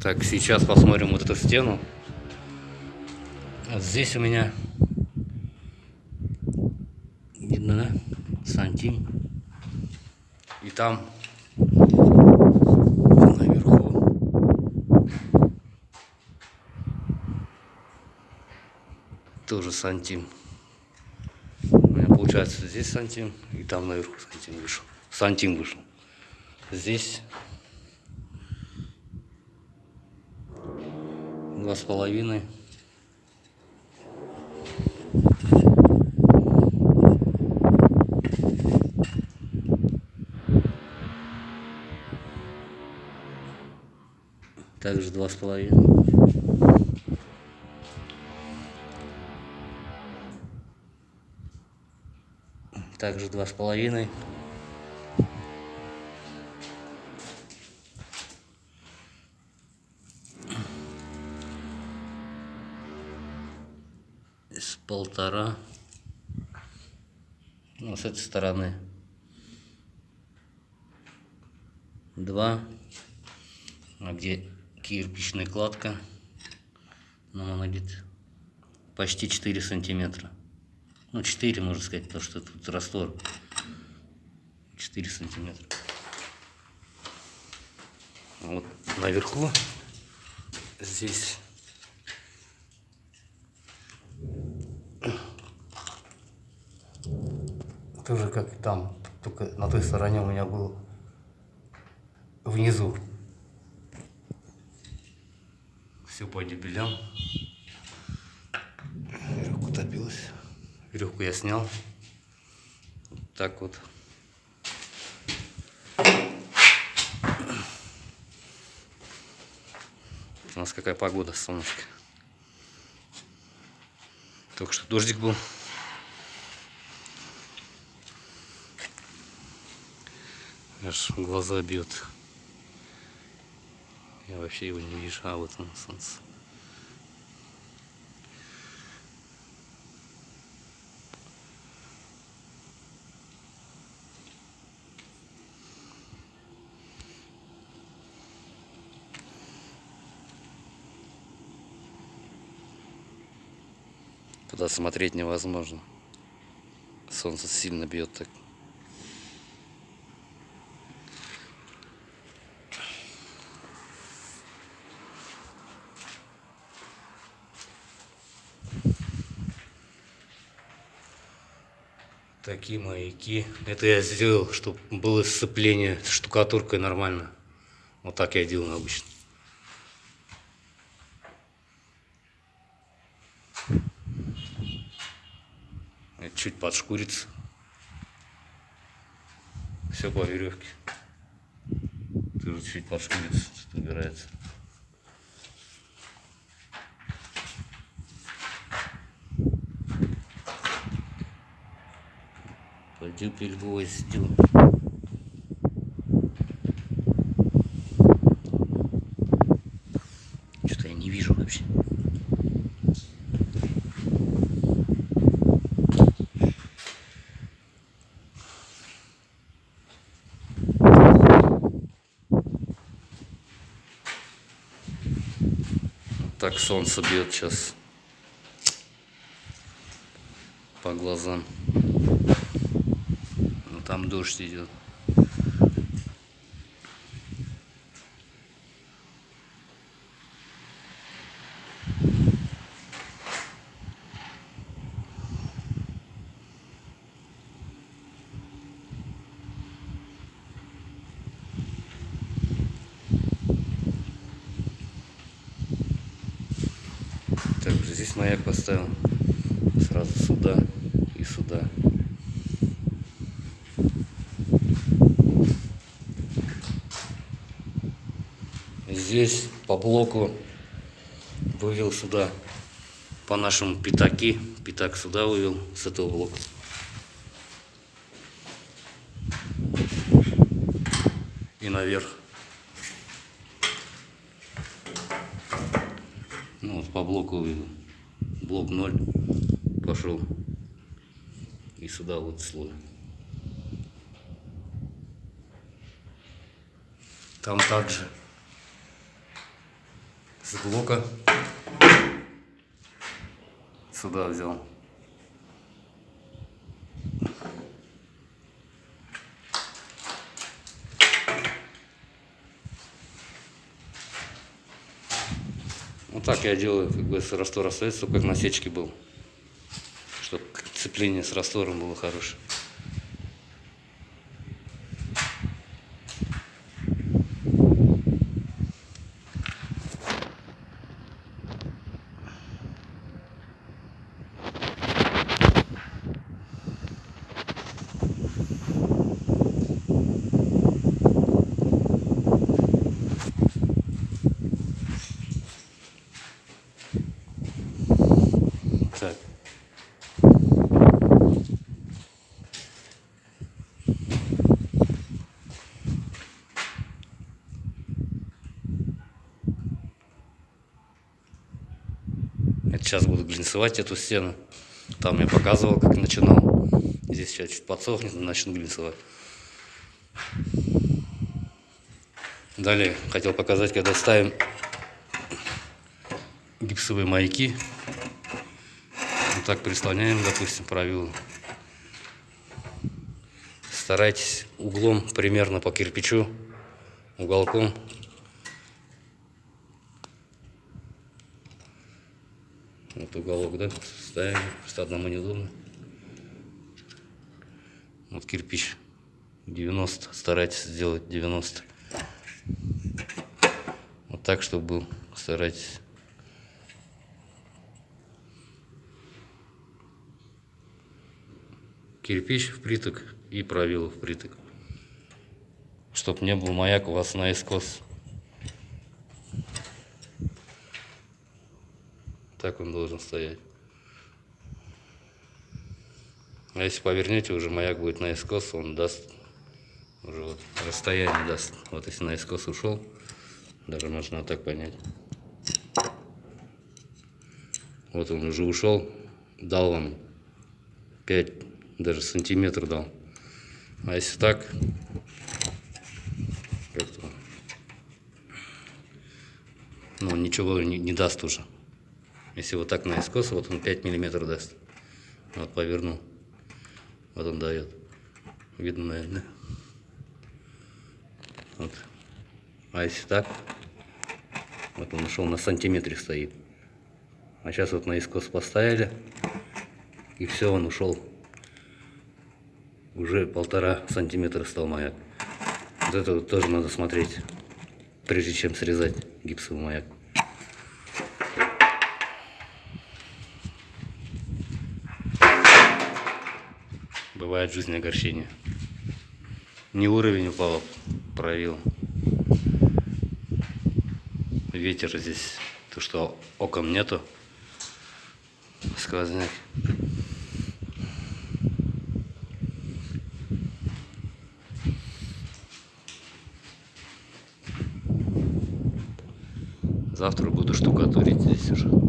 Так, сейчас посмотрим вот эту стену. Вот здесь у меня видно, да? Сантим. И там наверху тоже сантим. У меня получается здесь сантим и там наверху сантим вышел. Сантим вышел. Здесь два с половиной. Также два с половиной. Также два с половиной. С полтора. Ну, с этой стороны. Два. А где кирпичная кладка? Нам она где-то почти 4 сантиметра. Ну, 4, можно сказать, потому что тут раствор. 4 сантиметра. Вот наверху здесь тоже как там, только на той стороне у меня был внизу. Все по дебелям. Веревка топилась. Веревку я снял. Вот так вот. У нас какая погода, солнышко. Только что дождик был. Аж глаза бьет. Я вообще его не вижу, а вот он солнце. Туда смотреть невозможно. Солнце сильно бьет так. Такие маяки. Это я сделал, чтобы было сцепление с штукатуркой нормально. Вот так я делаю обычно. Это чуть подшкурится. Все по веревке. Тоже чуть подшкурится, убирается. Пойду гвоздю. Что-то я не вижу вообще. Так солнце бьет сейчас по глазам там дождь идет. Также здесь маяк поставил сразу сюда и сюда. Здесь по блоку вывел сюда по нашему пятаки. Пятак сюда вывел с этого блока. И наверх. Ну, вот по блоку вывел. Блок 0 пошел. И сюда вот слой. Там также с блока сюда взял. Вот так я делаю, как бы с раствор остается, как на сечке был. Чтобы цепление с раствором было хорошее. Так. Сейчас буду глинцевать эту стену. Там я показывал, как начинал. Здесь сейчас чуть подсохнет, начну глинцевать. Далее хотел показать, когда ставим гипсовые маяки. Вот так прислоняем, допустим, правило. Старайтесь углом примерно по кирпичу, уголком. Вот уголок, да, ставим, просто одному неудобно. Вот кирпич 90, старайтесь сделать 90. Вот так, чтобы был, старайтесь. Кирпич впритык и правило впритык. Чтоб не был маяк у вас наискос. Так он должен стоять. А если повернете, уже маяк будет наискос, он даст уже вот расстояние даст. Вот если наискос ушел, даже можно вот так понять. Вот он уже ушел, дал вам 5 даже сантиметр дал. А если так, как-то, ну, ничего не, не даст уже. Если вот так наискос, вот он 5 миллиметров даст. Вот повернул. Вот он дает. Видно, наверное, Вот. А если так, вот он ушел на сантиметре стоит. А сейчас вот наискос поставили, и все, он ушел уже полтора сантиметра стал маяк. Вот это вот тоже надо смотреть, прежде чем срезать гипсовый маяк. Бывает в жизни. Не уровень упал, проявил. Ветер здесь, то что окон нету, сквозняк. Завтра буду штукатурить здесь уже.